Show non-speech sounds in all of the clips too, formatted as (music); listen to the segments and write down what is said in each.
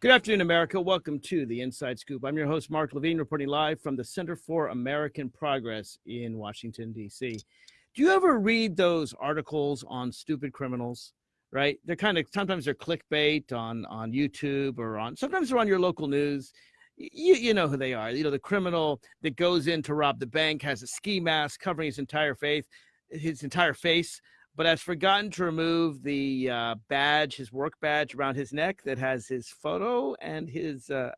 Good afternoon, America. Welcome to the Inside Scoop. I'm your host, Mark Levine, reporting live from the Center for American Progress in Washington, D.C. Do you ever read those articles on stupid criminals? Right? They're kind of sometimes they're clickbait on on YouTube or on sometimes they're on your local news. You, you know who they are. You know the criminal that goes in to rob the bank has a ski mask covering his entire face, his entire face but has forgotten to remove the uh, badge, his work badge around his neck that has his photo and his uh,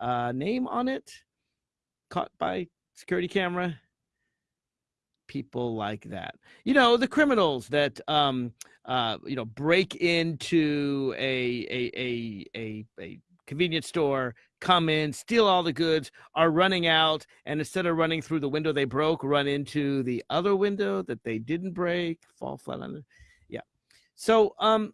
uh, name on it, caught by security camera. People like that, you know, the criminals that um, uh, you know break into a a a a, a convenience store come in, steal all the goods, are running out, and instead of running through the window they broke, run into the other window that they didn't break, fall flat on it. Yeah. So, um,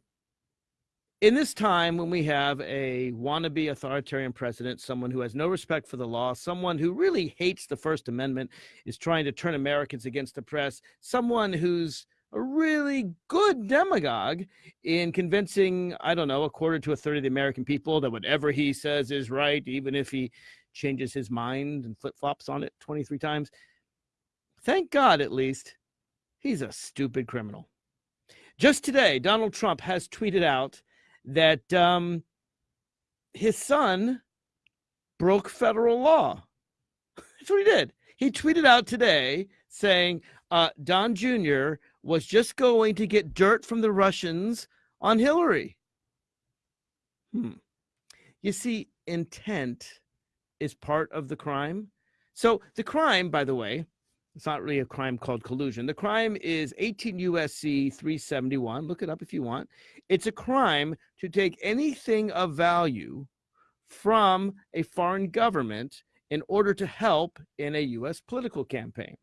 in this time when we have a wannabe authoritarian president, someone who has no respect for the law, someone who really hates the First Amendment, is trying to turn Americans against the press, someone who's a really good demagogue in convincing, I don't know, a quarter to a third of the American people that whatever he says is right, even if he changes his mind and flip flops on it 23 times. Thank God, at least, he's a stupid criminal. Just today, Donald Trump has tweeted out that um, his son broke federal law. (laughs) That's what he did. He tweeted out today saying, uh, Don Jr was just going to get dirt from the Russians on Hillary. Hmm. You see, intent is part of the crime. So the crime, by the way, it's not really a crime called collusion. The crime is 18 USC 371. Look it up if you want. It's a crime to take anything of value from a foreign government in order to help in a US political campaign.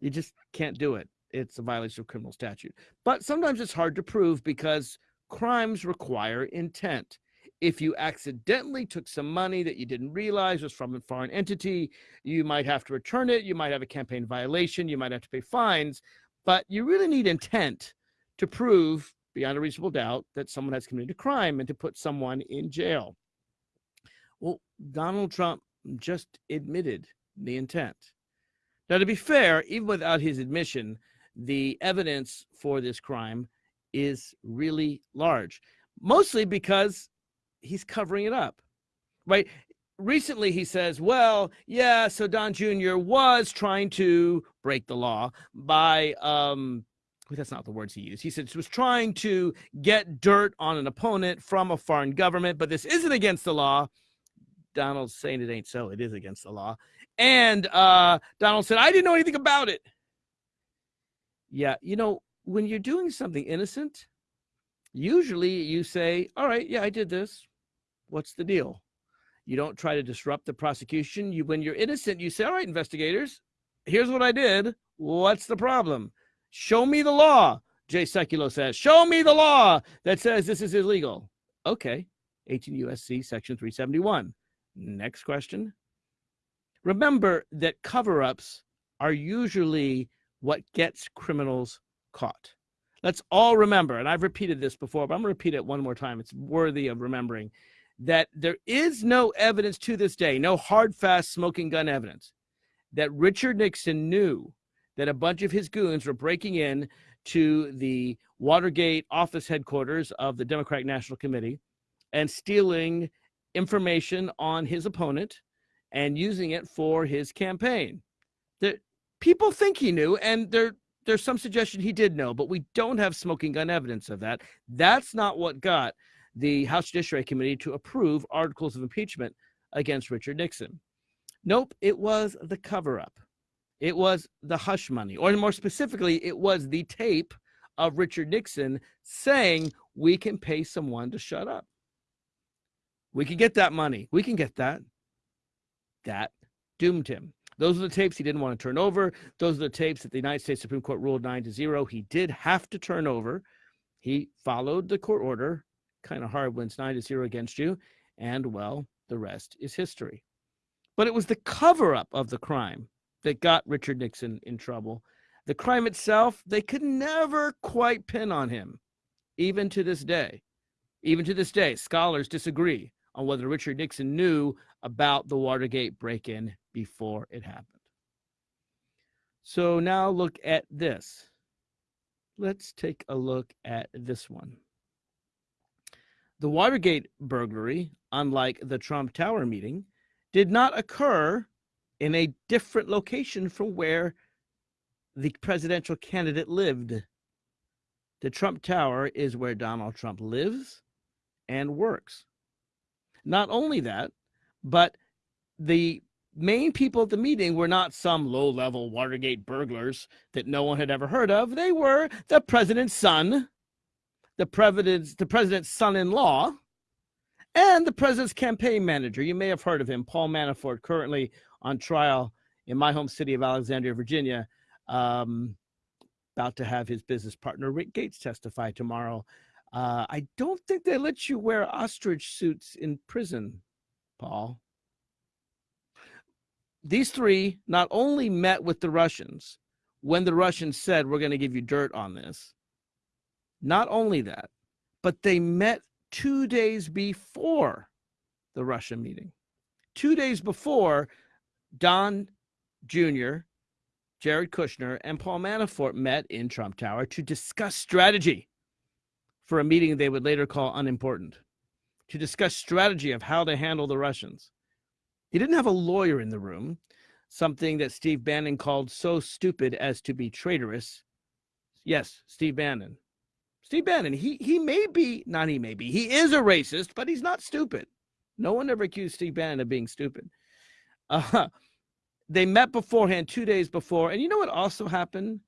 You just can't do it it's a violation of criminal statute. But sometimes it's hard to prove because crimes require intent. If you accidentally took some money that you didn't realize was from a foreign entity, you might have to return it. You might have a campaign violation. You might have to pay fines. But you really need intent to prove beyond a reasonable doubt that someone has committed a crime and to put someone in jail. Well, Donald Trump just admitted the intent. Now, to be fair, even without his admission, the evidence for this crime is really large, mostly because he's covering it up, right? Recently, he says, well, yeah, so Don Jr. was trying to break the law by, um, that's not the words he used. He said he was trying to get dirt on an opponent from a foreign government, but this isn't against the law. Donald's saying it ain't so. It is against the law. And uh, Donald said, I didn't know anything about it. Yeah, you know, when you're doing something innocent, usually you say, All right, yeah, I did this. What's the deal? You don't try to disrupt the prosecution. You when you're innocent, you say, All right, investigators, here's what I did. What's the problem? Show me the law. Jay Sekulow says, Show me the law that says this is illegal. Okay. 18 USC section 371. Next question. Remember that cover ups are usually what gets criminals caught. Let's all remember, and I've repeated this before, but I'm going to repeat it one more time. It's worthy of remembering that there is no evidence to this day, no hard, fast smoking gun evidence, that Richard Nixon knew that a bunch of his goons were breaking in to the Watergate office headquarters of the Democratic National Committee and stealing information on his opponent and using it for his campaign. That people think he knew, and there there's some suggestion he did know, but we don't have smoking gun evidence of that. That's not what got the House Judiciary Committee to approve articles of impeachment against Richard Nixon. Nope, it was the cover up. It was the hush money, or more specifically, it was the tape of Richard Nixon saying, We can pay someone to shut up. We can get that money. We can get that. That doomed him. Those are the tapes he didn't want to turn over. Those are the tapes that the United States Supreme Court ruled nine to zero. He did have to turn over. He followed the court order. Kind of hard when it's nine to zero against you. And well, the rest is history. But it was the cover up of the crime that got Richard Nixon in trouble. The crime itself, they could never quite pin on him, even to this day. Even to this day, scholars disagree on whether Richard Nixon knew about the Watergate break in before it happened. So now look at this. Let's take a look at this one. The Watergate burglary, unlike the Trump Tower meeting, did not occur in a different location from where the presidential candidate lived. The Trump Tower is where Donald Trump lives and works. Not only that, but the main people at the meeting were not some low level Watergate burglars that no one had ever heard of. They were the president's son, the president's, the president's son in law, and the president's campaign manager. You may have heard of him, Paul Manafort, currently on trial in my home city of Alexandria, Virginia. Um, about to have his business partner Rick Gates testify tomorrow. Uh, I don't think they let you wear ostrich suits in prison, Paul these three not only met with the Russians when the Russians said, We're going to give you dirt on this, not only that, but they met two days before the Russia meeting. Two days before, Don Jr., Jared Kushner, and Paul Manafort met in Trump Tower to discuss strategy for a meeting they would later call unimportant, to discuss strategy of how to handle the Russians. He didn't have a lawyer in the room, something that Steve Bannon called so stupid as to be traitorous. Yes, Steve Bannon. Steve Bannon, he, he may be, not he may be, he is a racist, but he's not stupid. No one ever accused Steve Bannon of being stupid. Uh, they met beforehand, two days before. And you know what also happened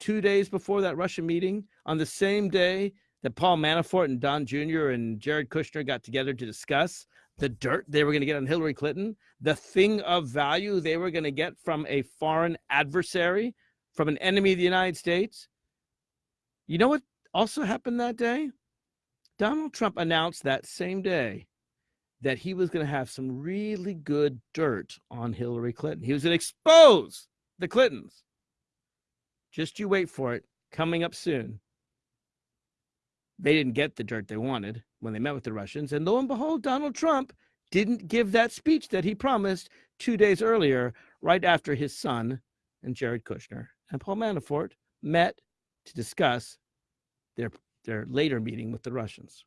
two days before that Russian meeting? On the same day that Paul Manafort and Don Jr. and Jared Kushner got together to discuss the dirt they were going to get on Hillary Clinton, the thing of value they were going to get from a foreign adversary, from an enemy of the United States. You know what also happened that day? Donald Trump announced that same day that he was going to have some really good dirt on Hillary Clinton. He was going to expose the Clintons. Just you wait for it, coming up soon. They didn't get the dirt they wanted when they met with the Russians. And lo and behold, Donald Trump didn't give that speech that he promised two days earlier, right after his son and Jared Kushner and Paul Manafort met to discuss their, their later meeting with the Russians.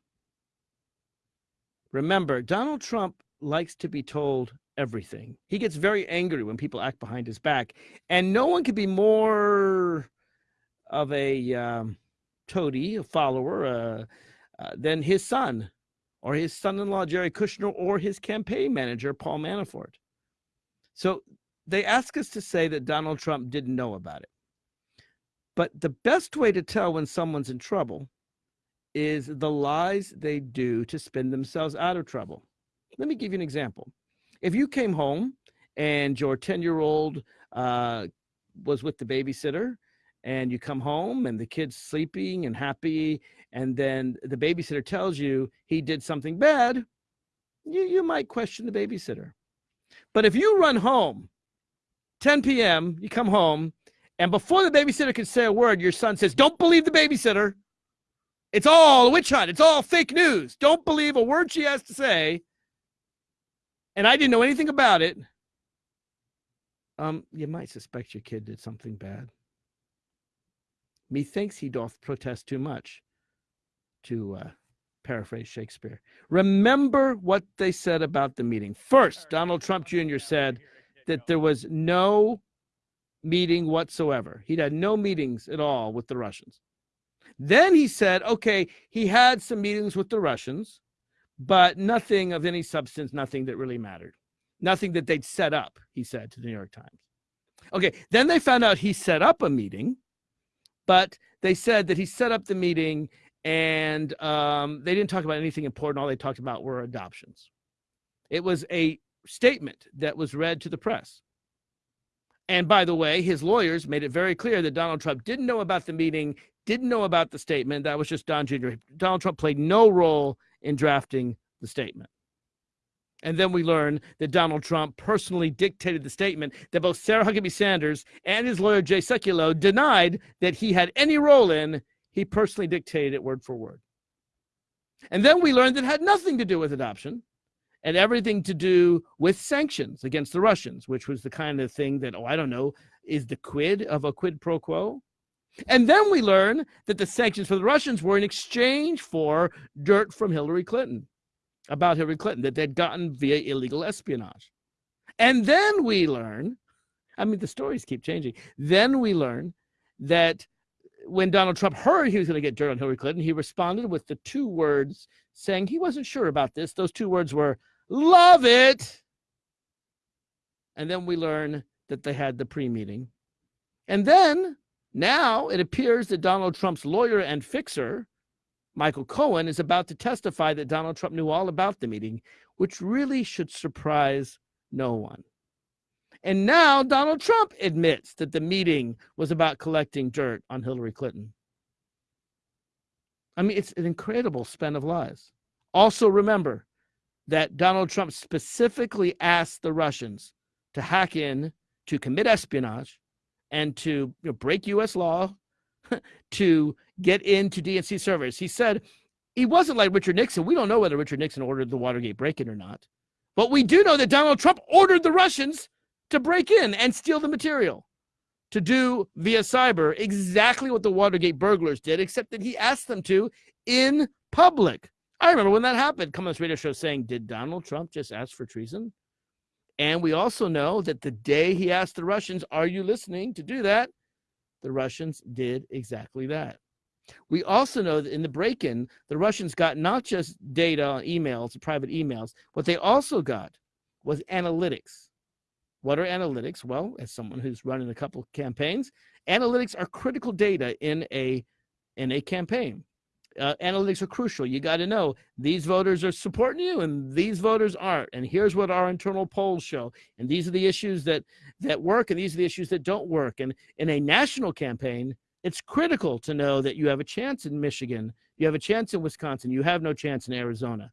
Remember, Donald Trump likes to be told everything. He gets very angry when people act behind his back, and no one could be more of a um, toady, a follower, uh, uh, than his son or his son-in-law Jerry Kushner or his campaign manager Paul Manafort. So they ask us to say that Donald Trump didn't know about it. But the best way to tell when someone's in trouble is the lies they do to spin themselves out of trouble. Let me give you an example. If you came home and your 10 year old uh, was with the babysitter and you come home and the kid's sleeping and happy and then the babysitter tells you he did something bad you, you might question the babysitter. But if you run home 10 p.m you come home and before the babysitter can say a word your son says don't believe the babysitter. It's all a witch hunt. It's all fake news. Don't believe a word she has to say. And i didn't know anything about it. Um you might suspect your kid did something bad Methinks he doth protest too much, to uh, paraphrase Shakespeare. Remember what they said about the meeting. First, Donald Trump Jr. said that there was no meeting whatsoever. He'd had no meetings at all with the Russians. Then he said, okay, he had some meetings with the Russians, but nothing of any substance, nothing that really mattered. Nothing that they'd set up, he said to the New York Times. Okay, then they found out he set up a meeting but they said that he set up the meeting and um, they didn't talk about anything important. All they talked about were adoptions. It was a statement that was read to the press. And by the way, his lawyers made it very clear that Donald Trump didn't know about the meeting, didn't know about the statement. That was just Don Jr. Donald Trump played no role in drafting the statement. And then we learn that Donald Trump personally dictated the statement that both Sarah Huckabee Sanders and his lawyer Jay Sekulow denied that he had any role in. He personally dictated it word for word. And then we learned that it had nothing to do with adoption. and everything to do with sanctions against the Russians, which was the kind of thing that, oh, I don't know, is the quid of a quid pro quo. And then we learn that the sanctions for the Russians were in exchange for dirt from Hillary Clinton about Hillary Clinton that they'd gotten via illegal espionage. And then we learn, I mean, the stories keep changing. Then we learn that when Donald Trump heard he was going to get dirt on Hillary Clinton, he responded with the two words saying he wasn't sure about this. Those two words were, love it. And then we learn that they had the pre meeting. And then now it appears that Donald Trump's lawyer and fixer, Michael Cohen, is about to testify that Donald Trump knew all about the meeting, which really should surprise no one. And now Donald Trump admits that the meeting was about collecting dirt on Hillary Clinton. I mean, it's an incredible span of lies. Also, remember that Donald Trump specifically asked the Russians to hack in, to commit espionage, and to you know, break U.S. law, to get into DNC servers. He said he wasn't like Richard Nixon. We don't know whether Richard Nixon ordered the Watergate break in or not. But we do know that Donald Trump ordered the Russians to break in and steal the material, to do via cyber exactly what the Watergate burglars did, except that he asked them to in public. I remember when that happened, come on this radio show saying, Did Donald Trump just ask for treason? And we also know that the day he asked the Russians, Are you listening to do that? The Russians did exactly that. We also know that in the break in, the Russians got not just data, emails, private emails, what they also got was analytics. What are analytics? Well, as someone who's running a couple campaigns, analytics are critical data in a in a campaign. Uh, analytics are crucial. You got to know these voters are supporting you and these voters aren't. And here's what our internal polls show. And these are the issues that that work and these are the issues that don't work. And in a national campaign, it's critical to know that you have a chance in Michigan, you have a chance in Wisconsin, you have no chance in Arizona.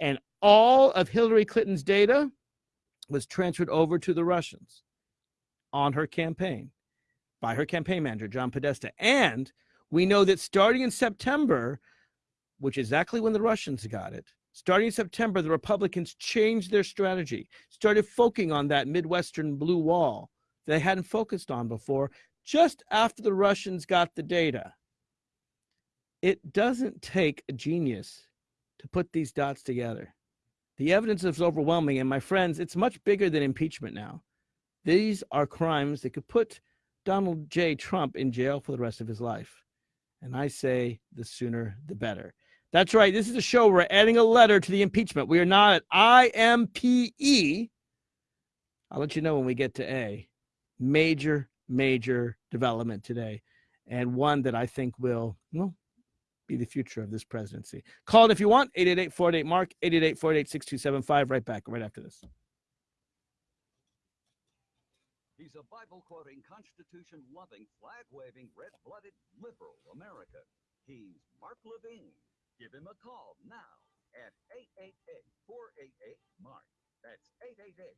And all of Hillary Clinton's data was transferred over to the Russians on her campaign by her campaign manager, John Podesta. And we know that starting in September, which is exactly when the Russians got it, starting in September, the Republicans changed their strategy, started focusing on that Midwestern blue wall they hadn't focused on before, just after the Russians got the data. It doesn't take a genius to put these dots together. The evidence is overwhelming. And my friends, it's much bigger than impeachment now. These are crimes that could put Donald J. Trump in jail for the rest of his life. And I say the sooner the better. That's right. This is a show. We're adding a letter to the impeachment. We are not at IMPE. I'll let you know when we get to A. Major, major development today. And one that I think will, well, be the future of this presidency. Call it if you want, 888 Mark, 888 6275 Right back, right after this. He's a Bible quoting, Constitution loving, flag waving, red blooded liberal American. He's Mark Levine. Give him a call now at 888 488 Mark. That's 888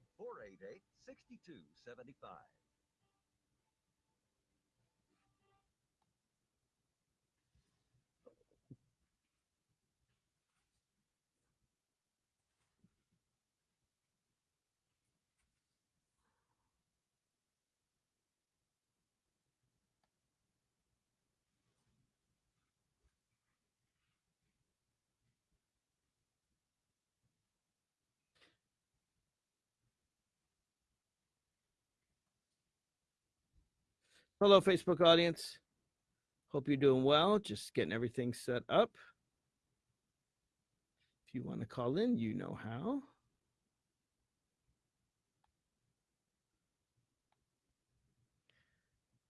Hello, Facebook audience. Hope you're doing well. Just getting everything set up. If you want to call in, you know how.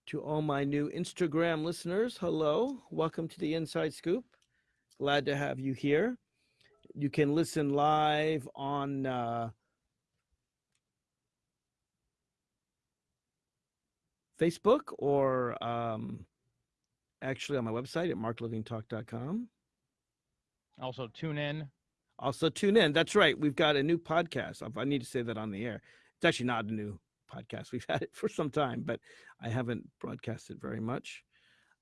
To all my new Instagram listeners, hello. Welcome to the Inside Scoop. Glad to have you here. You can listen live on uh, Facebook or um, actually on my website at marklivingtalk.com. Also, tune in. Also, tune in. That's right. We've got a new podcast. I need to say that on the air. It's actually not a new podcast. (laughs) We've had it for some time, but I haven't broadcasted very much.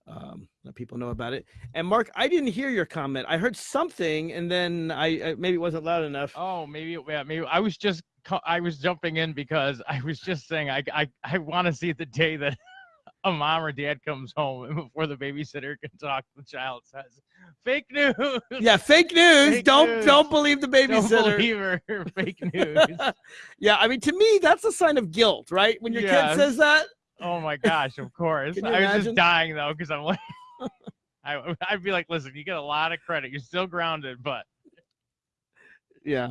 um, let people know about it. And Mark, I didn't hear your comment. I heard something, and then I, I maybe it wasn't loud enough. Oh, maybe yeah, maybe I was just I was jumping in because I was just saying I I, I want to see the day that (laughs) a mom or dad comes home and before the babysitter can talk, the child says, "Fake news." Yeah, fake news. Fake don't news. don't believe the babysitter. Don't believe her. (laughs) Fake news. (laughs) yeah, I mean, to me, that's a sign of guilt, right? When your Yes. kid says that. Oh my gosh, of course. I was imagine? just dying though because I'm like, I, I'd be like, listen, you get a lot of credit. You're still grounded, but Yeah.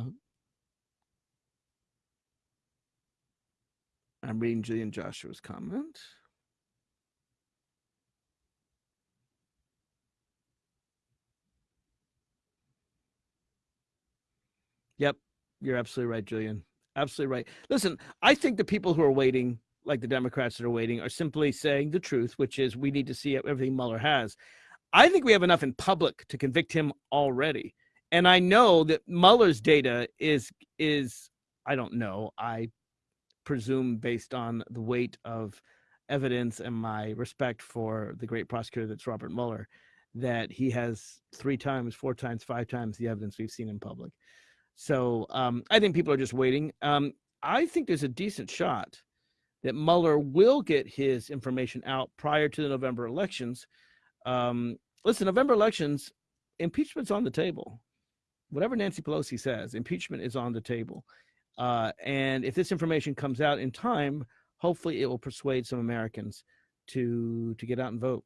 I'm reading Julian Joshua's comment. Yep, you're absolutely right, Julian. Absolutely right. Listen, I think the people who are waiting, like the Democrats that are waiting, are simply saying the truth, which is we need to see everything Mueller has. I think we have enough in public to convict him already. And I know that Mueller's data is is I don't know. I presume based on the weight of evidence and my respect for the great prosecutor that's Robert Mueller, that he has three times, four times, five times the evidence we've seen in public. So um, I think people are just waiting. Um, I think there's a decent shot that Mueller will get his information out prior to the November elections. Um, listen, November elections, impeachment's on the table. Whatever Nancy Pelosi says, impeachment is on the table. Uh, and if this information comes out in time, hopefully it will persuade some Americans to to get out and vote.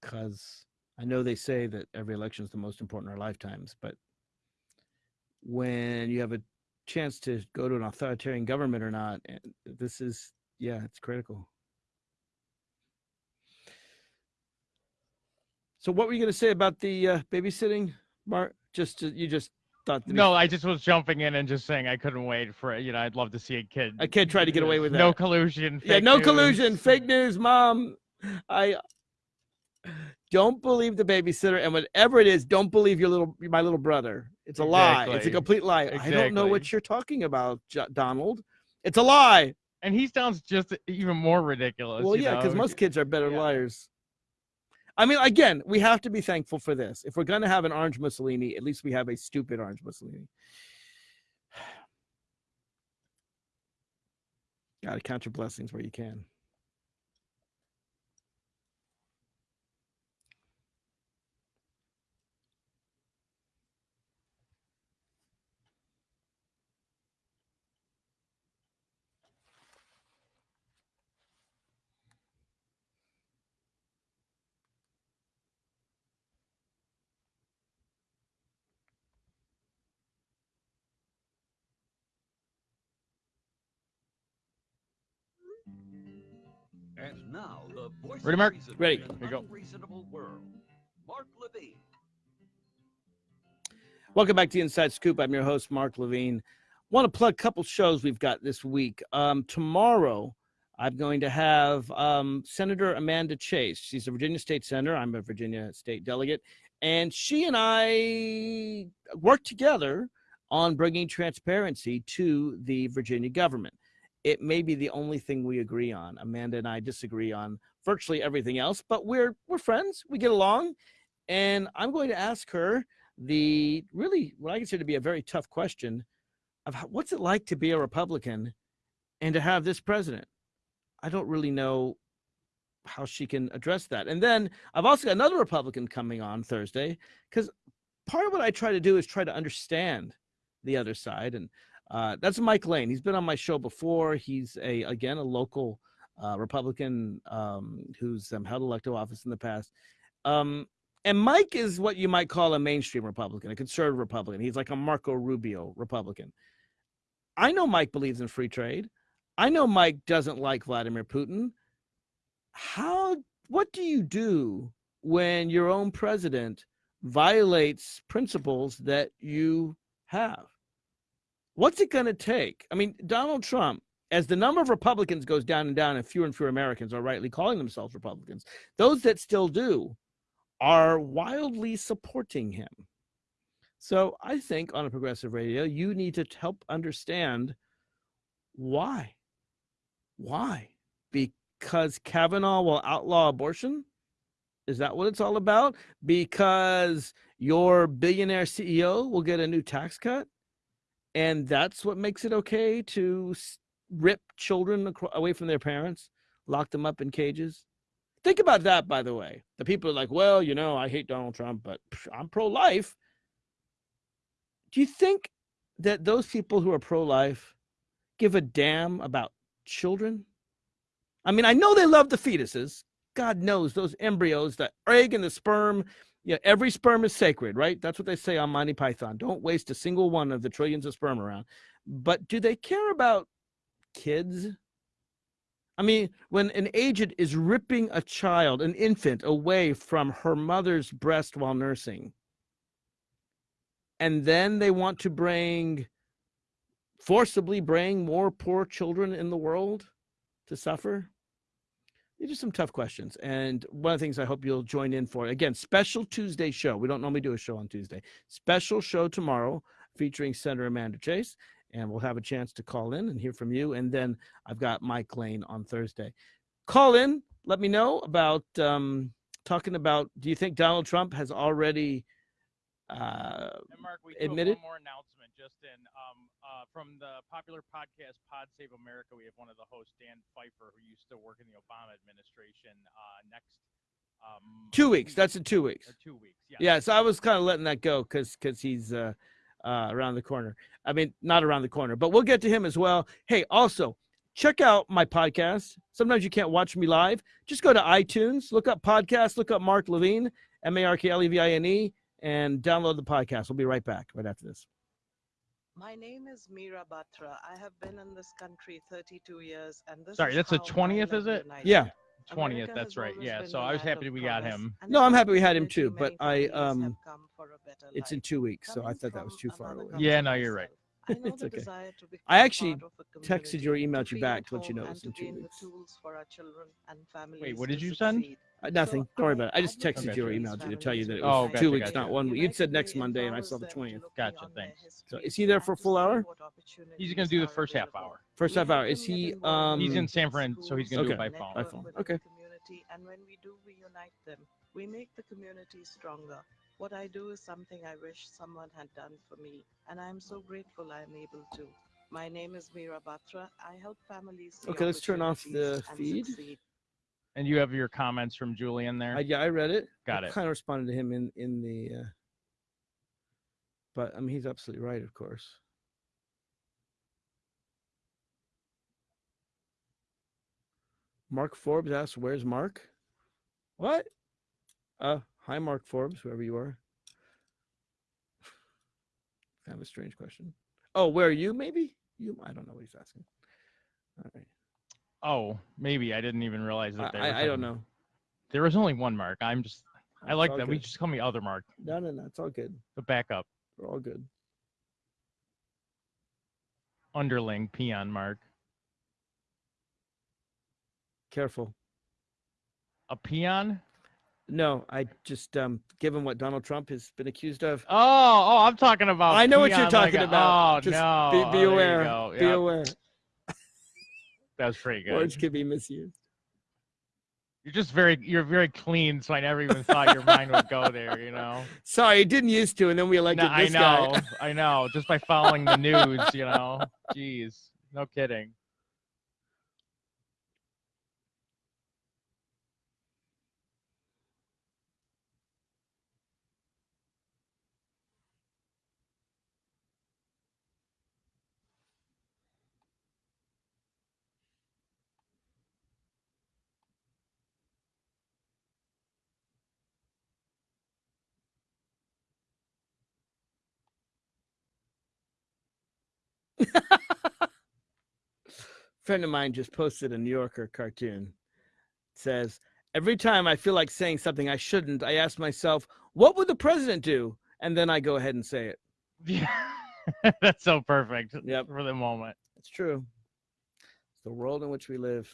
Because I know they say that every election is the most important in our lifetimes, but when you have a chance to go to an authoritarian government or not, this is yeah, it's critical. So, what were you going to say about the uh, babysitting, Mark? Just to, you just no, I just was jumping in and just saying I couldn't wait for it. You know, I'd love to see a kid. a kid tried to get away with that. No collusion. yeah, no news. collusion, fake news, mom. I don't believe the babysitter, and whatever it is, don't believe your little my little brother. It's a lie. It's a complete lie. I don't know what you're talking about, Donald. It's a lie. And he sounds just even more ridiculous. Well, yeah, because most kids are better Yeah. liars. I mean, again, we have to be thankful for this. If we're going to have an orange Mussolini, at least we have a stupid orange Mussolini. (sighs) Got to count your blessings where you can. And now the voice Ready, Mark? reason Ready. Here you go. unreasonable world. Mark Levine. Welcome back to Inside Scoop. I'm your host, Mark Levine. Want to plug a couple shows we've got this week. Um, tomorrow, I'm going to have um, Senator Amanda Chase. She's a Virginia State Senator. I'm a Virginia State delegate. And she and I work together on bringing transparency to the Virginia government. It may be the only thing we agree on. Amanda and I disagree on virtually everything else, but we're we're friends. We get along, and I'm going to ask her the really what I consider to be a very tough question of how, what's it like to be a Republican and to have this president. I don't really know how she can address that. And then I've also got another Republican coming on Thursday because part of what I try to do is try to understand the other side, and uh, that's Mike Lane. He's been on my show before. He's a again a local uh, Republican um, who's um, held elective office in the past. Um, and Mike is what you might call a mainstream Republican, a conservative Republican. He's like a Marco Rubio Republican. I know Mike believes in free trade. I know Mike doesn't like Vladimir Putin. How what do you do when your own president violates principles that you have? What's it going to take? I mean, Donald Trump, as the number of Republicans goes down and down, and fewer and fewer Americans are rightly calling themselves Republicans, those that still do are wildly supporting him. So I think on a progressive radio, you need to help understand why. Why? Because Kavanaugh will outlaw abortion? Is that what it's all about? Because your billionaire CEO will get a new tax cut, and that's what makes it okay to rip children away from their parents, lock them up in cages. Think about that, by the way. The people are like, well, you know, I hate Donald Trump, but I'm pro life. Do you think that those people who are pro life give a damn about children? I mean, I know they love the fetuses. God knows those embryos, the egg and the sperm. Yeah, every sperm is sacred, right? That's what they say on Monty Python. Don't waste a single one of the trillions of sperm around. But do they care about kids? I mean, when an agent is ripping a child, an infant, away from her mother's breast while nursing, and then they want to bring, forcibly bring more poor children in the world to suffer? These are some tough questions. And one of the things I hope you'll join in for again, special Tuesday show. We don't normally do a show on Tuesday. Special show tomorrow featuring Senator Amanda Chase. And we'll have a chance to call in and hear from you. And then I've got Mike Lane on Thursday. Call in, let me know about um, talking about do you think Donald Trump has already uh, And Mark, we admitted- one more announcement just in um, uh, from the popular podcast Pod Save America. We have one of the hosts, Dan Pfeiffer, who used to work in the Obama administration. Uh, next um, two weeks? That's in two weeks. two weeks. Yeah. Yeah, so I was kind of letting that go because because he's uh, uh, around the corner. I mean, not around the corner, but we'll get to him as well. Hey, also check out my podcast. Sometimes you can't watch me live. Just go to iTunes, look up podcast, look up Mark Levine, M A R K L E V I N E, and download the podcast. We'll be right back right after this. My name is Meera Batra. I have been in this country 32 years, and this Sorry, that's the 20th, is it? unites. Yeah. Twentieth. America That's right. Yeah. So I was happy of we got him. No, I'm happy we had him too, but I, um, come for a better It's in two weeks, so I thought that was too far away. Yeah, no, you're right. Myself, I (laughs) know It's the okay. desire to I actually part of a texted you or community, emailed to you back to let you know home it was and in to two gain the weeks. tools for our children and families Wait, what did you send? Uh, nothing. So Don't worry I about it. I just advocate texted you or for these emailed you to tell you that it was Oh, gotcha, two weeks, gotcha. not one week. You'd said next Monday, and I saw the 20th. Gotcha, beyond thanks. So is he there for a full hour? He's gonna do the first half hour. First half hour. Is he? Um, He's in in San Fran, so he's gonna do it Okay. by network phone. By phone. Okay. community, and when we do, we unite them. We make the community stronger. What I do is something I wish someone had done for me, and I'm so grateful I'm able to. My name is Meera Batra. I help families see Okay, let's turn off the opportunities and feed. succeed. And you have your comments from Julian there. I, yeah, I read it. Got I it. Kind of responded to him in in the. Uh, but I mean, he's absolutely right, of course. Mark Forbes asks, "Where's Mark?" What? Uh, hi, Mark Forbes, whoever you are. (laughs) kind of a strange question. Oh, where are you? Maybe you. I don't know what he's asking. All right. Oh, maybe I didn't even realize that. they were I, I don't know. There was only one Mark. I'm just. I like that. We just call me Other Mark. No, no, no. It's all good. The backup We're all good. underling peon Mark. Careful. A peon? No, I just um given what Donald Trump has been accused of. Oh, oh, I'm talking about. I know what you're peon like talking about. Oh Just no! Be, Oh, be you aware. go. Be aware. (laughs) That was pretty good. Words can be misused. You're just very, you're very clean, so I never even thought your mind would go there. You know. (laughs) Sorry, it didn't used to, and then we elected No, elected I know, guy. I know. Just by following the news, you know. (laughs) Jeez, no kidding. Friend of mine just posted a New Yorker cartoon. It says, Every time I feel like saying something I shouldn't, I ask myself, what would the president do? And then I go ahead and say it. Yeah, (laughs) that's so perfect Yep. for the moment. It's true. It's the world in which we live.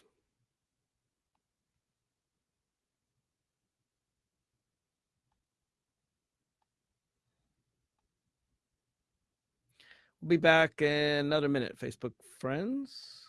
We'll be back in another minute, Facebook friends.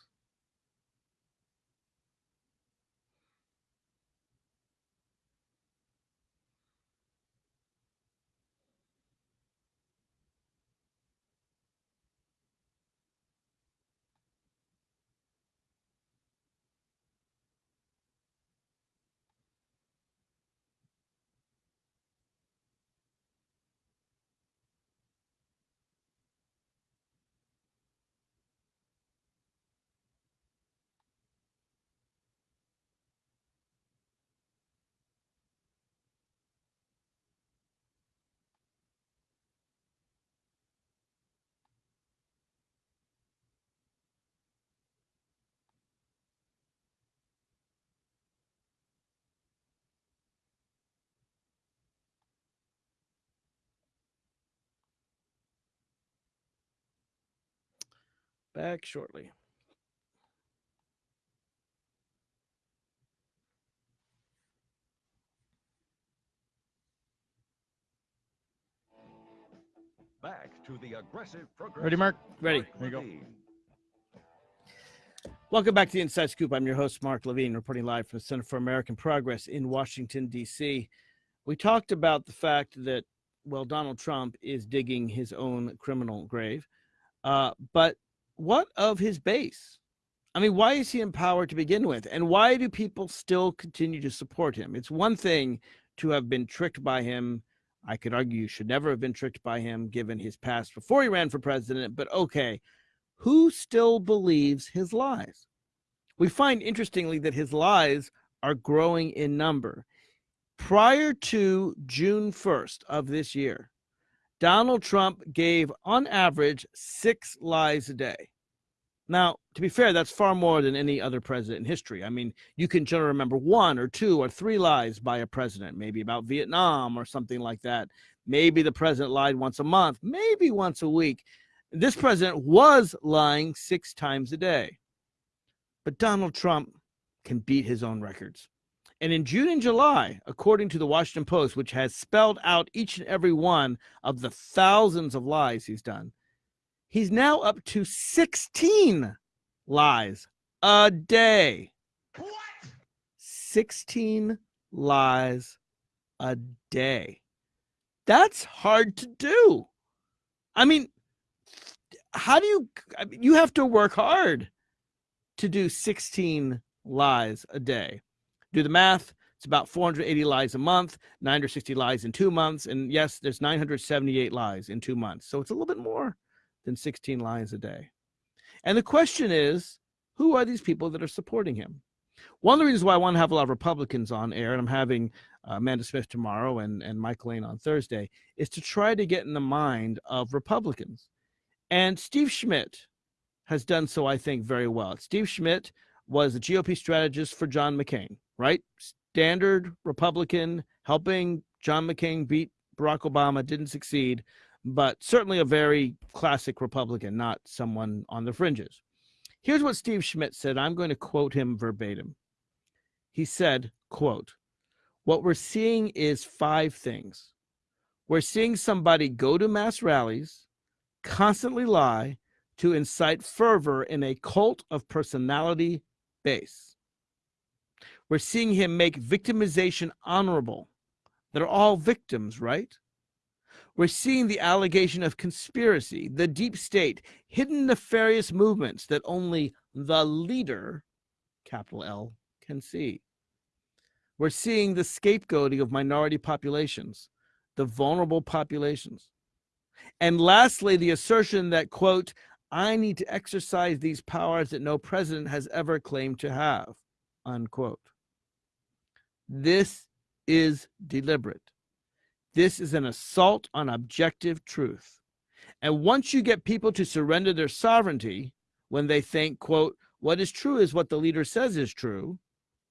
Back shortly. Back to the aggressive progressive. Ready, Mark? Ready. There you go. Welcome back to the Inside Scoop. I'm your host, Mark Levine, reporting live from the Center for American Progress in Washington, D.C. We talked about the fact that, well, Donald Trump is digging his own criminal grave. Uh, but what of his base? I mean, why is he in power to begin with? And why do people still continue to support him? It's one thing to have been tricked by him. I could argue you should never have been tricked by him given his past before he ran for president, but okay who still believes his lies? We find interestingly that his lies are growing in number. Prior to June 1st of this year, Donald Trump gave on average six lies a day. Now, to be fair, that's far more than any other president in history. I mean, you can generally remember one or two or three lies by a president, maybe about Vietnam or something like that. Maybe the president lied once a month, maybe once a week. This president was lying six times a day. But Donald Trump can beat his own records. And in June and July, according to the Washington Post, which has spelled out each and every one of the thousands of lies he's done, he's now up to 16 lies a day. What? 16 lies a day. That's hard to do. I mean, how do you you have to work hard to do 16 lies a day. Do the math. It's about 480 lies a month, 960 lies in two months. And yes, there's 978 lies in two months. So it's a little bit more than 16 lies a day. And the question is, who are these people that are supporting him? One of the reasons why I want to have a lot of Republicans on air, and I'm having uh, Amanda Smith tomorrow and, and Mike Lane on Thursday, is to try to get in the mind of Republicans. And Steve Schmidt has done so, I think, very well. Steve Schmidt was the GOP strategist for John McCain, right? Standard Republican, helping John McCain beat Barack Obama, didn't succeed, but certainly a very classic Republican, not someone on the fringes. Here's what Steve Schmidt said. I'm going to quote him verbatim. He said, quote, what we're seeing is five things. We're seeing somebody go to mass rallies, constantly lie, to incite fervor in a cult of personality base. We're seeing him make victimization honorable. They're all victims, right? We're seeing the allegation of conspiracy, the deep state, hidden nefarious movements that only the leader, capital L, can see. We're seeing the scapegoating of minority populations, the vulnerable populations. And lastly, the assertion that, quote, I need to exercise these powers that no president has ever claimed to have, unquote. This is deliberate. This is an assault on objective truth. And once you get people to surrender their sovereignty when they think, quote, what is true is what the leader says is true,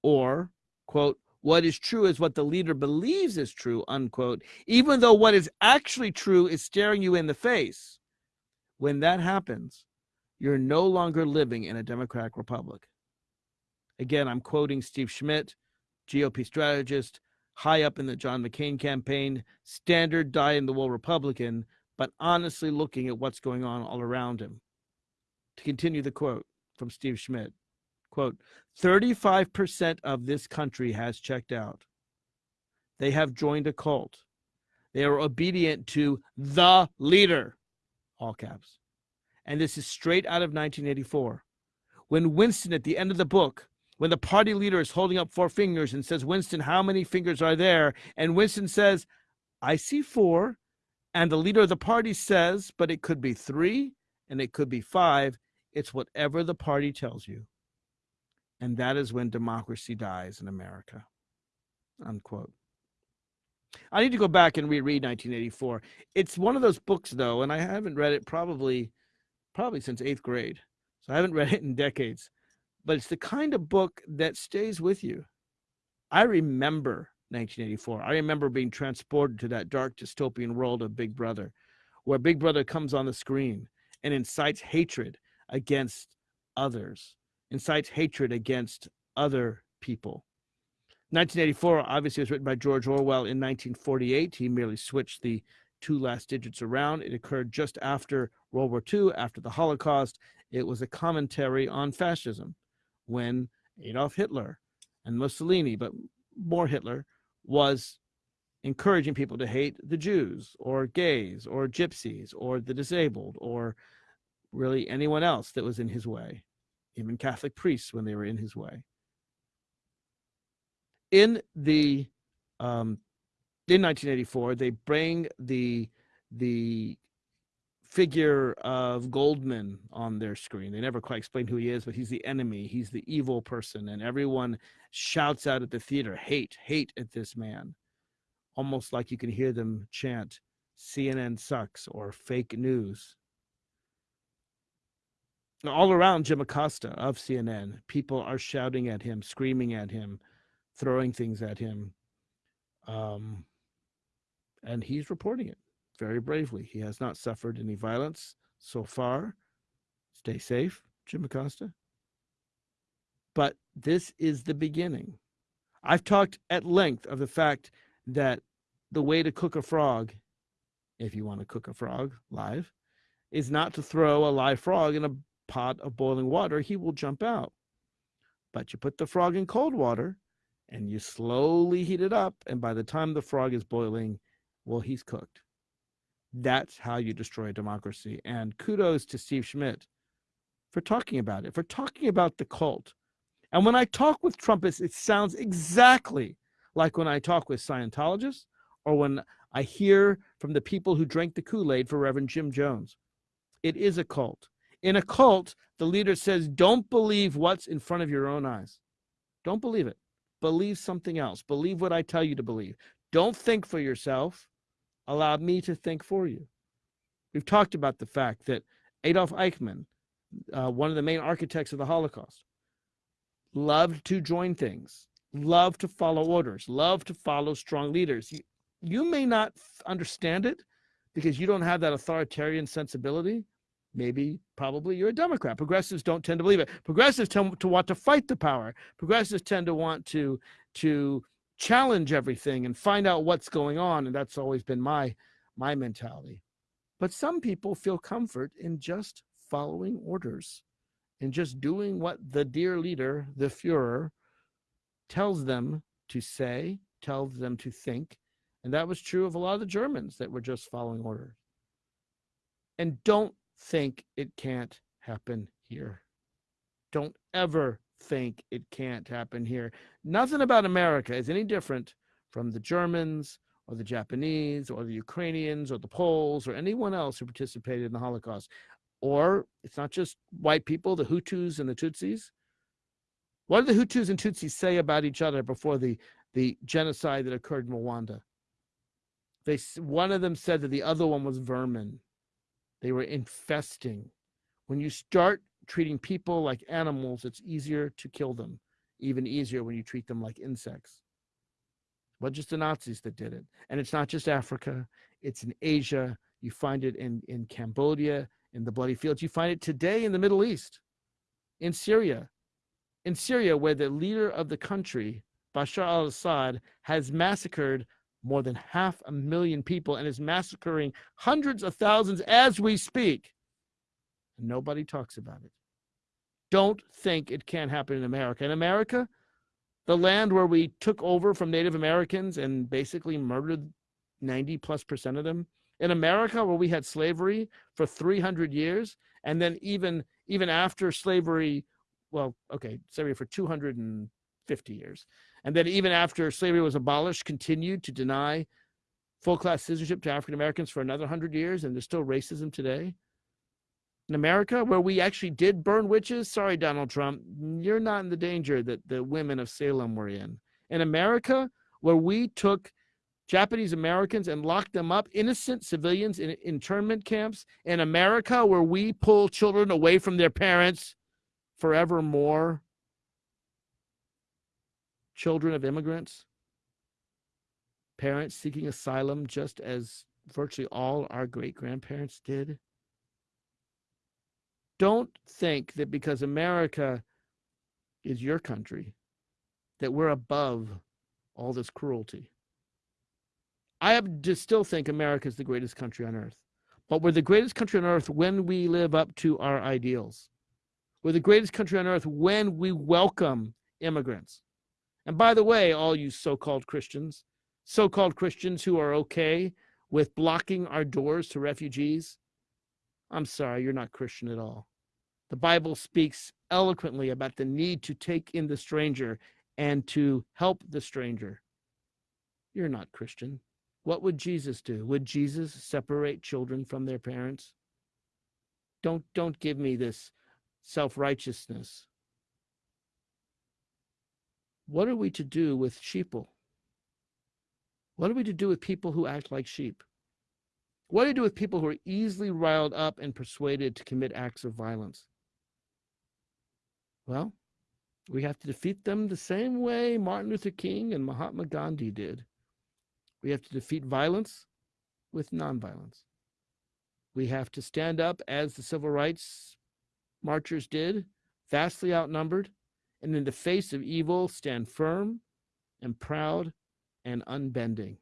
or, quote, what is true is what the leader believes is true, unquote, even though what is actually true is staring you in the face. When that happens, you're no longer living in a democratic republic. Again, I'm quoting Steve Schmidt, GOP strategist, high up in the John McCain campaign, standard die in the wool Republican, but honestly looking at what's going on all around him. To continue the quote from Steve Schmidt, quote, 35% of this country has checked out. They have joined a cult. They are obedient to the leader, all caps. And this is straight out of 1984. When Winston, at the end of the book, when the party leader is holding up four fingers and says, Winston, how many fingers are there? And Winston says, I see four. And the leader of the party says, but it could be three and it could be five. It's whatever the party tells you. And that is when democracy dies in America. Unquote. I need to go back and reread 1984. It's one of those books, though, and I haven't read it probably, probably since eighth grade. So I haven't (laughs) read it in decades. But it's the kind of book that stays with you. I remember 1984. I remember being transported to that dark dystopian world of Big Brother, where Big Brother comes on the screen and incites hatred against others, incites hatred against other people. 1984 obviously was written by George Orwell in 1948. He merely switched the two last digits around. It occurred just after World War II, after the Holocaust. It was a commentary on fascism when Adolf Hitler and Mussolini, but more Hitler, was encouraging people to hate the Jews or gays or gypsies or the disabled or really anyone else that was in his way, even Catholic priests when they were in his way. In the um, in 1984, they bring the the figure of Goldman on their screen. They never quite explain who he is, but he's the enemy. He's the evil person, and everyone shouts out at the theater, "Hate, hate at this man," almost like you can hear them chant, "CNN sucks" or "fake news." All around Jim Acosta of CNN, people are shouting at him, screaming at him, throwing things at him. Um, and he's reporting it very bravely. He has not suffered any violence so far. Stay safe, Jim Acosta. But this is the beginning. I've talked at length of the fact that the way to cook a frog, if you want to cook a frog live, is not to throw a live frog in a pot of boiling water. He will jump out. But you put the frog in cold water and you slowly heat it up. And by the time the frog is boiling, well, he's cooked. That's how you destroy democracy. And kudos to Steve Schmidt for talking about it, for talking about the cult. And when I talk with Trumpists, it sounds exactly like when I talk with Scientologists or when I hear from the people who drank the Kool Aid for Reverend Jim Jones. It is a cult. In a cult, the leader says, Don't believe what's in front of your own eyes. Don't believe it. Believe something else. Believe what I tell you to believe. Don't think for yourself Allow me to think for you. We've talked about the fact that Adolf Eichmann, uh, one of the main architects of the Holocaust, loved to join things, loved to follow orders, loved to follow strong leaders. You, you may not understand it because you don't have that authoritarian sensibility. Maybe, probably you're a Democrat. Progressives don't tend to believe it. Progressives tend to want to fight the power. Progressives tend to want to to challenge everything and find out what's going on and that's always been my my mentality but some people feel comfort in just following orders and just doing what the dear leader the führer tells them to say tells them to think and that was true of a lot of the germans that were just following orders and don't think it can't happen here don't ever think it can't happen here. Nothing about America is any different from the Germans or the Japanese or the Ukrainians or the Poles or anyone else who participated in the Holocaust. Or it's not just white people, the Hutus and the Tutsis. What did the Hutus and Tutsis say about each other before the, the genocide that occurred in Rwanda? They, one of them said that the other one was vermin. They were infesting. When you start treating people like animals, it's easier to kill them, even easier when you treat them like insects. But just the Nazis that did it. And it's not just Africa, it's in Asia. You find it in, in Cambodia, in the bloody fields. You find it today in the Middle East, in Syria. In Syria, where the leader of the country, Bashar al Assad, has massacred more than half a million people and is massacring hundreds of thousands as we speak. And nobody talks about it. Don't think it can't happen in America. In America, the land where we took over from Native Americans and basically murdered 90 plus percent of them. In America, where we had slavery for 300 years, and then even even after slavery, well, okay, slavery for 250 years, and then even after slavery was abolished, continued to deny full class citizenship to African Americans for another 100 years, and there's still racism today in America where we actually did burn witches, sorry, Donald Trump, you're not in the danger that the women of Salem were in. In America, where we took Japanese Americans and locked them up, innocent civilians in internment camps. In America, where we pull children away from their parents forevermore. Children of immigrants, parents seeking asylum, just as virtually all our great grandparents did. don't think that because America is your country, that we're above all this cruelty. I still think America is the greatest country on earth, but we're the greatest country on earth when we live up to our ideals. We're the greatest country on earth when we welcome immigrants. And by the way, all you so called Christians, so called Christians who are okay with blocking our doors to refugees, I'm sorry, you're not Christian at all. The Bible speaks eloquently about the need to take in the stranger and to help the stranger. You're not Christian. What would Jesus do? Would Jesus separate children from their parents? Don't don't give me this self-righteousness. What are we to do with sheeple? What are we to do with people who act like sheep? What do you do with people who are easily riled up and persuaded to commit acts of violence? Well, we have to defeat them the same way Martin Luther King and Mahatma Gandhi did. We have to defeat violence with nonviolence. We have to stand up as the civil rights marchers did, vastly outnumbered, and in the face of evil, stand firm and proud and unbending.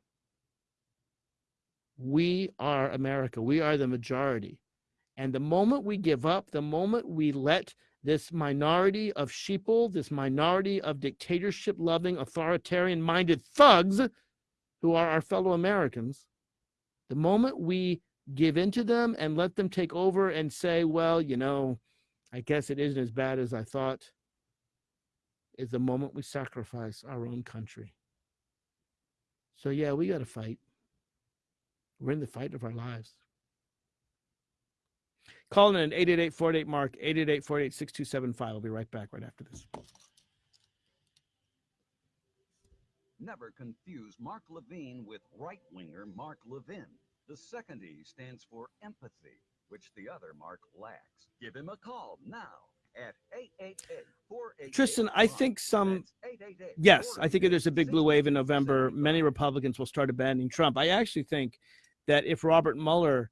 We are America. We are the majority. And the moment we give up, the moment we let this minority of sheeple, this minority of dictatorship loving, authoritarian minded thugs who are our fellow Americans, the moment we give in to them and let them take over and say, well, you know, I guess it isn't as bad as I thought, is the moment we sacrifice our own country. So, yeah, we got to fight. We're in the fight of our lives. Call in 888 Mark, 888 48 6275. I'll be right back right after this. Never confuse Mark Levine with right winger Mark Levin. The second E stands for empathy, which the other Mark lacks. Give him a call now at 888 Tristan, I think some, yes, I think if there's a big blue wave in November, many Republicans will start abandoning Trump. I actually think that if Robert Mueller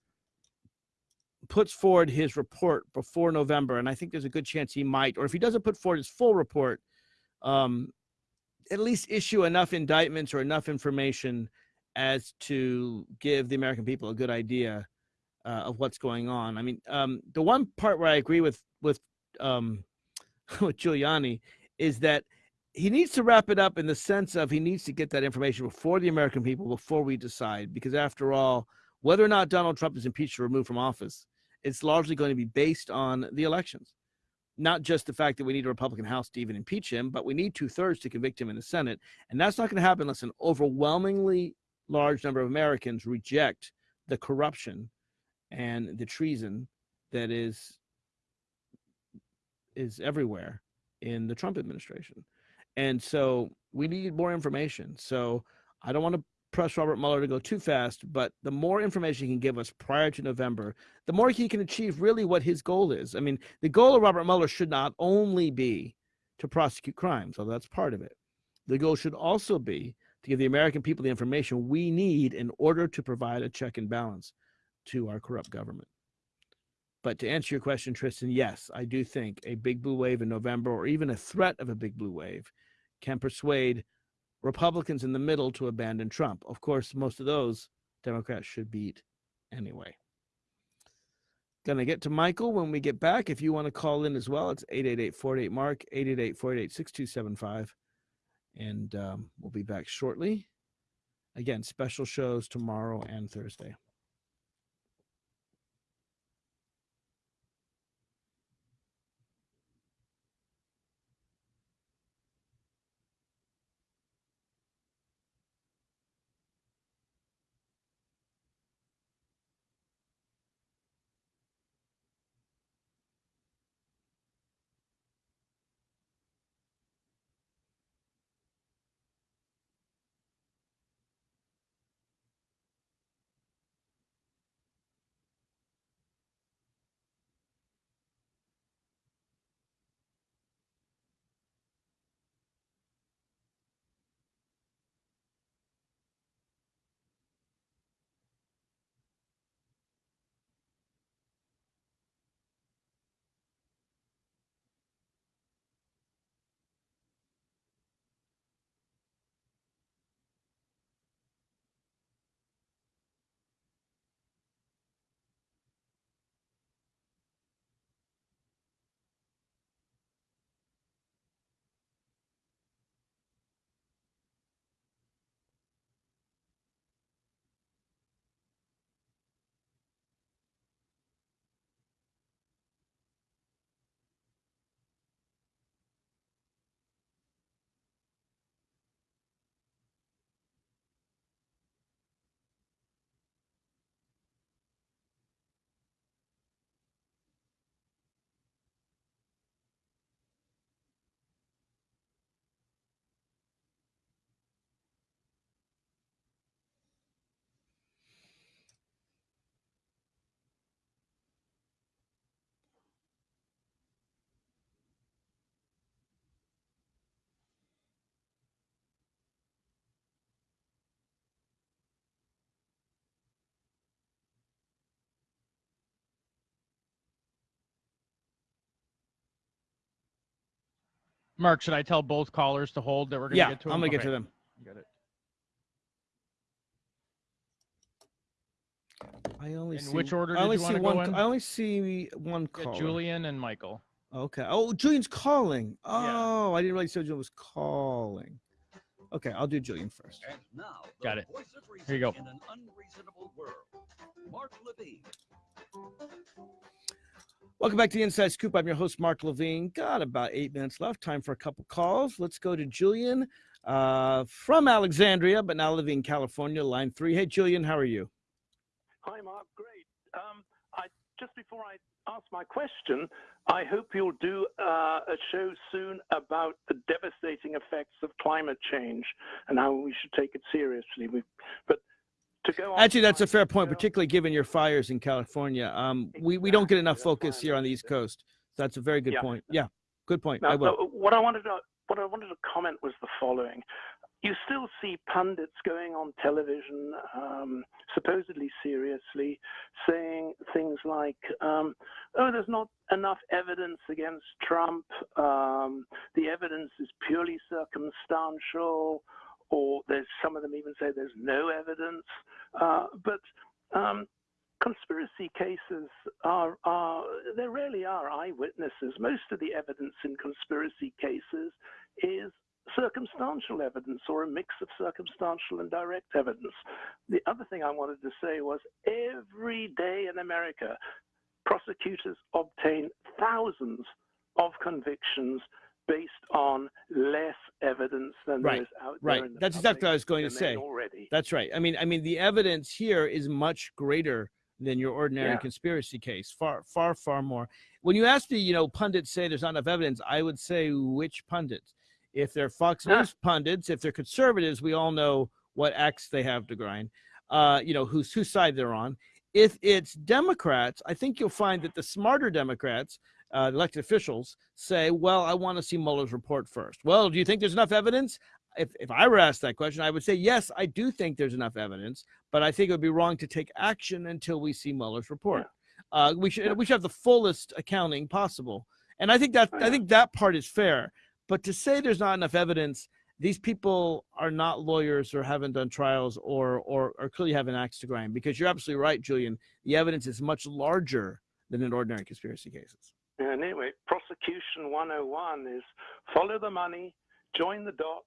puts forward his report before November, and I think there's a good chance he might, or if he doesn't put forward his full report, um, at least issue enough indictments or enough information as to give the American people a good idea uh, of what's going on. I mean, um, the one part where I agree with um, (laughs) with Giuliani is that he needs to wrap it up in the sense of he needs to get that information before the American people before we decide. Because after all, whether or not Donald Trump is impeached or removed from office, it's largely going to be based on the elections. Not just the fact that we need a Republican House to even impeach him, but we need two thirds to convict him in the Senate. And that's not going to happen unless an overwhelmingly large number of Americans reject the corruption and the treason that is is everywhere in the Trump administration. And so we need more information. So I don't want to press Robert Mueller to go too fast, but the more information he can give us prior to November, the more he can achieve really what his goal is. I mean, the goal of Robert Mueller should not only be to prosecute crimes, although that's part of it. The goal should also be to give the American people the information we need in order to provide a check and balance to our corrupt government. But to answer your question, Tristan, yes, I do think a big blue wave in November or even a threat of a big blue wave can persuade Republicans in the middle to abandon Trump. Of course, most of those Democrats should beat anyway. Gonna get to Michael when we get back. If you want to call in as well, it's 888 Mark, 888 48 6275. And um, we'll be back shortly. Again, special shows tomorrow and Thursday. Mark, should I tell both callers to hold that we're gonna Yeah, get to them? I'm gonna get to them. Got it. I only In see, which order I did only you see wanna go one. in? I only see one Yeah, caller. Julian and Michael. Okay. Oh, Julian's calling. Yeah. Oh, I didn't realize Julian was calling. Okay, I'll do Julian first. And now, the Got it. voice of reason Here you go. in an unreasonable world. Mark Levine. Welcome back to the Inside Scoop. I'm your host, Mark Levine. Got about eight minutes left. Time for a couple calls. Let's go to Julian uh, from Alexandria, but now living in California, line three. Hey, Julian, how are you? Hi, Mark. Great. Um, I just before I ask my question, I hope you'll do uh, a show soon about the devastating effects of climate change and how we should take it seriously. We, but Actually, that's a fair point, particularly given your fires in California. Um, we, we don't get enough focus here on the East. Coast. That's a very good Yeah. point. Yeah, good point. Now, I will. what I wanted to what I wanted to comment was the following: you still see pundits going on television, um, supposedly seriously, saying things like, um, "Oh, there's not enough evidence against Trump. Um, the evidence is purely circumstantial." Or there's some of them even say there's no evidence, uh, but um, conspiracy cases are, are there rarely are eyewitnesses. Most of the evidence in conspiracy cases is circumstantial evidence or a mix of circumstantial and direct evidence. The other thing I wanted to say was every day in America, prosecutors obtain thousands of convictions based on less evidence than Right, there is out right. there. in the That's exactly what I was going to say. already. That's right. I mean, I mean, the evidence here is much greater than your ordinary Yeah. conspiracy case. Far, far, far more. When you ask me, you know, pundits say there's not enough evidence. I would say which pundits? If they're Fox Huh. News pundits, if they're conservatives, we all know what axe they have to grind. Uh, you know, whose whose side they're on. If it's Democrats, I think you'll find that the smarter Democrats, uh, elected officials, say, "Well, I want to see Mueller's report first. Well, do you think there's enough evidence? If if I were asked that question, I would say yes, I do think there's enough evidence, but I think it would be wrong to take action until we see Mueller's report. Uh, we should we should have the fullest accounting possible, and I think that Oh, I think that part is fair. But to say there's not enough evidence, these people are not lawyers or haven't done trials or or, or clearly have an axe to grind. Because you're absolutely right, Julian. The evidence is much larger than in ordinary conspiracy cases. And anyway, prosecution 101 is follow the money, join the dots,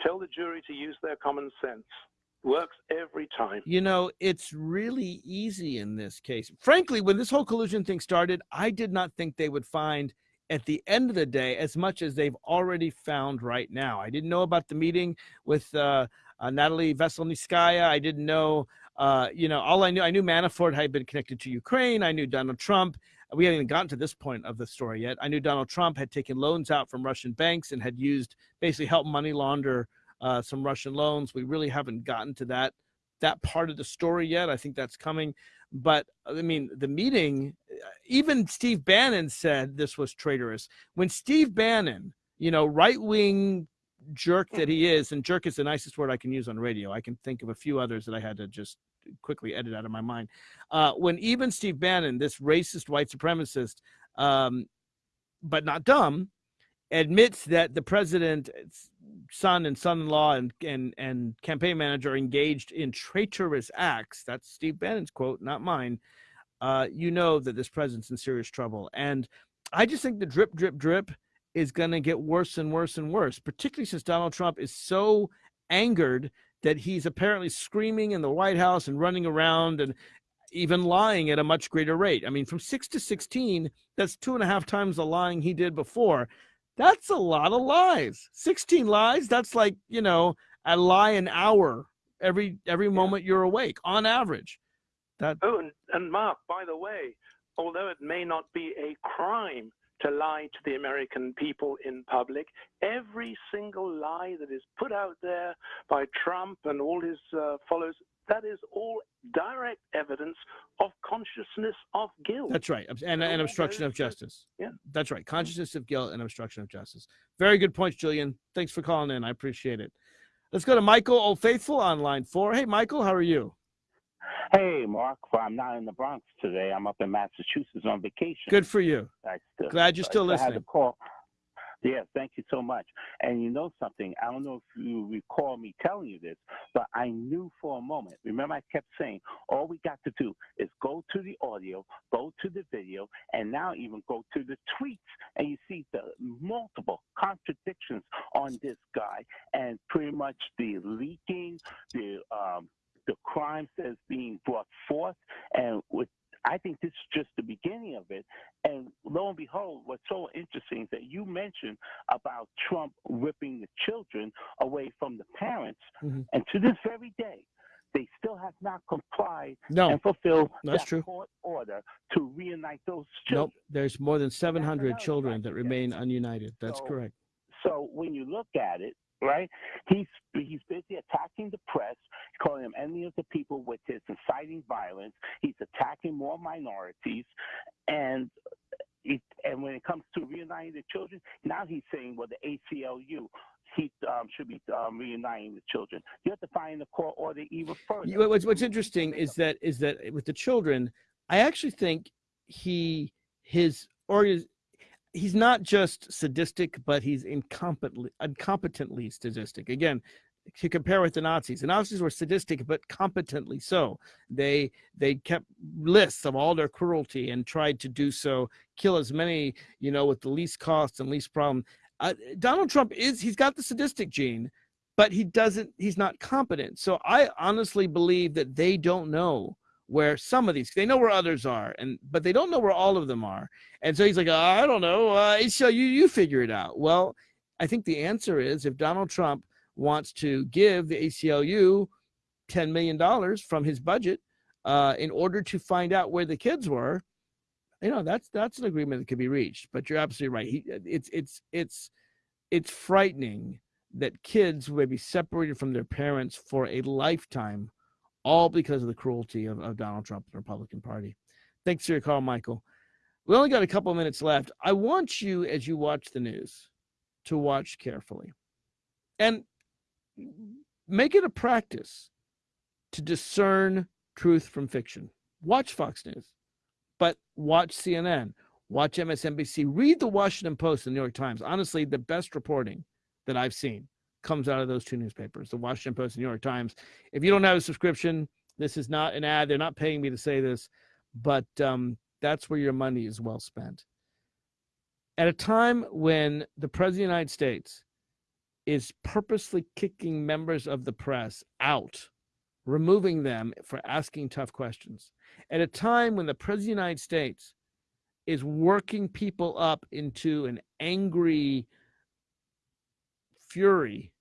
tell the jury to use their common sense. Works every time. You know, it's really easy in this case. Frankly, when this whole collusion thing started, I did not think they would find at the end of the day as much as they've already found right now. I didn't know about the meeting with uh, uh, Natalie Veselnitskaya. I didn't know, uh, you know, all I knew, I knew Manafort had been connected to Ukraine. I knew Donald Trump. We haven't even gotten to this point of the story yet. I knew Donald Trump had taken loans out from Russian banks and had used basically help money launder uh, some Russian loans. We really haven't gotten to that that part of the story yet. I think that's coming. But I mean, the meeting, uh, even Steve Bannon said this was traitorous. When Steve Bannon, you know, right wing jerk that he is, and jerk is the nicest word I can use on radio. I can think of a few others that I had to just quickly edit out of my mind. Uh, when even Steve Bannon, this racist white supremacist, um, but not dumb, admits that the president's son and son-in-law and, and and campaign manager engaged in traitorous acts that's steve bannon's quote not mine uh, you know that this president's in serious trouble and i just think the drip drip drip is going to get worse and worse and worse particularly since donald trump is so angered that he's apparently screaming in the white house and running around and even lying at a much greater rate. I mean from 6 to 16 that's two and a half times the lying he did before. That's a lot of lies. 16 lies that's like you know a lie an hour every every moment you're awake on average. That Oh, and, and Mark, by the way, although it may not be a crime to lie to the American people in public, every single lie that is put out there by Trump and all his uh, followers, that is all direct evidence of consciousness of guilt. that's right. And, and obstruction of justice. Yeah. that's right. Consciousness of guilt and obstruction of justice. Very good points julian. Thanks for calling in. I appreciate it. Let's go to michael old faithful on line four. Hey michael how are you Hey, Mark. Well, I'm not in the Bronx today. I'm up in Massachusetts on vacation. good for you I still, glad you're still I had to listening call. Yes, thank you so much. And you know something? I don't know if you recall me telling you this, but I knew for a moment. Remember, I kept saying, all we got to do is go to the audio, go to the video, and now even go to the tweets, and you see the multiple contradictions on this guy, and pretty much the leaking, the um, the crimes that's being brought forth, and with I think this is just the beginning of it. And lo and behold, what's so interesting is that you mentioned about Trump ripping the children away from the parents. Mhm. And to this very day, they still have not complied No, and fulfilled that's that true. court order to reunite those nope. children. There's more than 700 children that remain ununited. That's So- correct. So when you look at it, right, he's he's busy attacking the press, calling them enemy of the people with his inciting violence. He's attacking more minorities, and it, and when it comes to reuniting the children, now he's saying, well, the ACLU. He um, should be um, reuniting the children. You have to find the court order even. You- What's What's interesting is that is that with the children, I actually think he his or he's not just sadistic, but he's incompetently incompetently sadistic. Again, to compare with the Nazis, the Nazis were sadistic but competently so. They they kept lists of all their cruelty and tried to do so, kill as many you know with the least cost and least problem. Uh, Donald Trump is he's got the sadistic gene, but he doesn't he's not competent so i honestly believe that they don't know where some of these they know where others are and but they don't know where all of them are and so he's like i don't know uh, so you you figure it out. Well i think the answer is if donald trump wants to give the aclu 10 million dollars from his budget uh, in order to find out where the kids were you know that's that's an agreement that could be reached but you're absolutely right. He it's it's it's it's frightening that kids may be separated from their parents for a lifetime, all because of the cruelty of, of Donald Trump and the Republican Party. Thanks for your call, Michael. We only got a couple minutes left. I want you, as you watch the news, to watch carefully and make it a practice to discern truth from fiction. Watch Fox News, but watch CNN, watch MSNBC, read the Washington Post and the New York Times. Honestly, the best reporting that I've seen comes out of those two newspapers, the Washington Post and New York Times. If you don't have a subscription, this is not an ad. They're not paying me to say this, but um, that's where your money is well spent. At a time when the President of the United States is purposely kicking members of the press out, removing them for asking tough questions, at a time when the President of the United States is working people up into an angry fury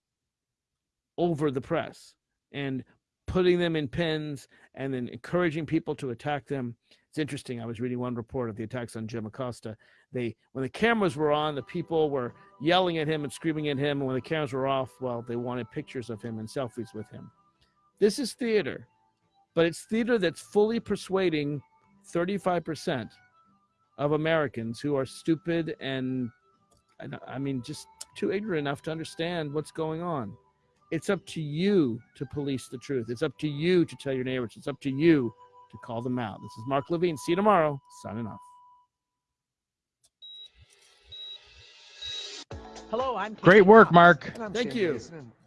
over the press and putting them in pens and then encouraging people to attack them. It's interesting. I was reading one report of the attacks on Jim Acosta. They, when the cameras were on, the people were yelling at him and screaming at him. And when the cameras were off, well, they wanted pictures of him and selfies with him. This is theater, but it's theater that's fully persuading 35% of Americans who are stupid and, and I mean, just too ignorant enough to understand what's going on. It's up to you to police the truth. It's up to you to tell your neighbors. It's up to you to call them out. This is Mark Levine. See you tomorrow. Signing off. Hello, I'm Great work, Mark. Thank Sam you. Jason, and